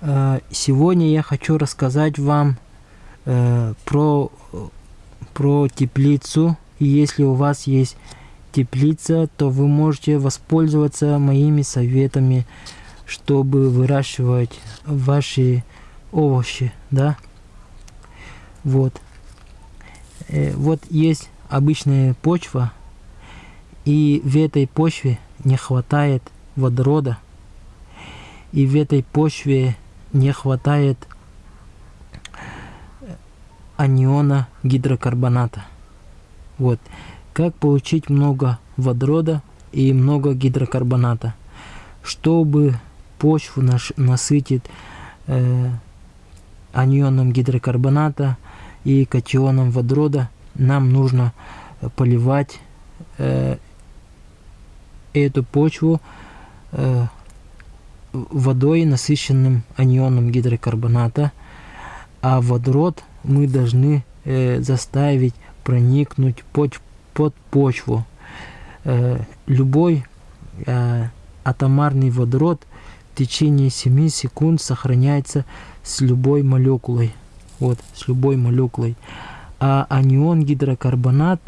Э, сегодня я хочу рассказать вам э, про, про теплицу. И если у вас есть теплица, то вы можете воспользоваться моими советами, чтобы выращивать ваши овощи, да. Вот. Э, вот есть обычная почва, и в этой почве не хватает водорода, и в этой почве не хватает аниона гидрокарбоната. Вот. Как получить много водорода и много гидрокарбоната? Чтобы почву наш, насытить э, анионом гидрокарбоната и катионом водорода, нам нужно поливать э, эту почву э, водой, насыщенным анионом гидрокарбоната, а водород мы должны э, заставить проникнуть под, под почву. Э, любой э, атомарный водород в течение 7 секунд сохраняется с любой молекулой. Вот, с любой молекулой. А анион гидрокарбонат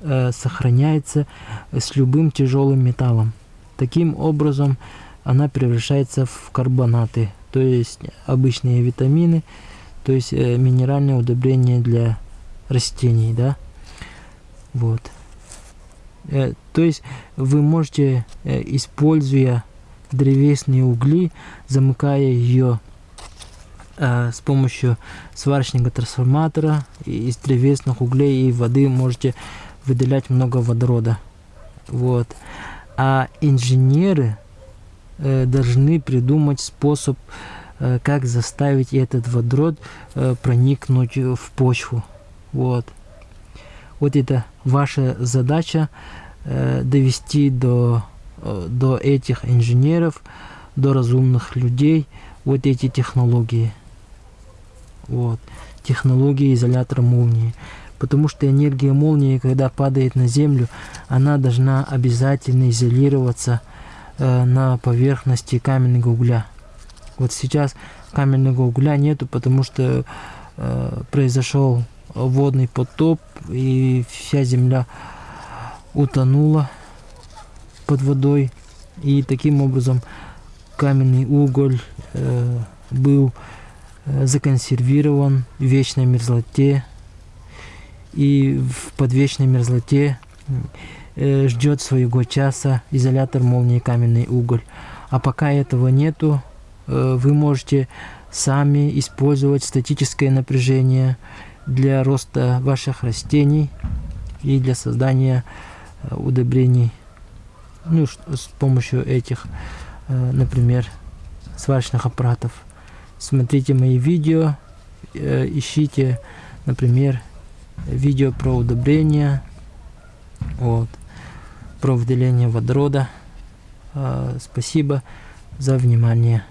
э, сохраняется с любым тяжелым металлом. Таким образом, она превращается в карбонаты, то есть обычные витамины, то есть э, минеральные удобрения для растений, да, вот. Э, то есть вы можете, э, используя древесные угли, замыкая ее с помощью сварочного трансформатора из древесных углей и воды можете выделять много водорода. Вот. А инженеры должны придумать способ, э, как заставить этот водород э, проникнуть в почву. Вот. Вот это ваша задача э, довести до, э, до этих инженеров, до разумных людей вот эти технологии. Вот. Технологии изолятора молнии. Потому что энергия молнии, когда падает на Землю, она должна обязательно изолироваться э, на поверхности каменного угля. Вот сейчас каменного угля нету, потому что э, произошел водный потоп, и вся земля утонула под водой. И таким образом каменный уголь э, был э, законсервирован в вечной мерзлоте. И в подвечной мерзлоте э, ждет своего часа изолятор молнии каменный уголь. А пока этого нету, э, вы можете сами использовать статическое напряжение, для роста ваших растений и для создания э, удобрений ну, с помощью этих, э, например, сварочных аппаратов. Смотрите мои видео, э, ищите, например, видео про удобрения, вот, про выделение водорода. Спасибо за внимание.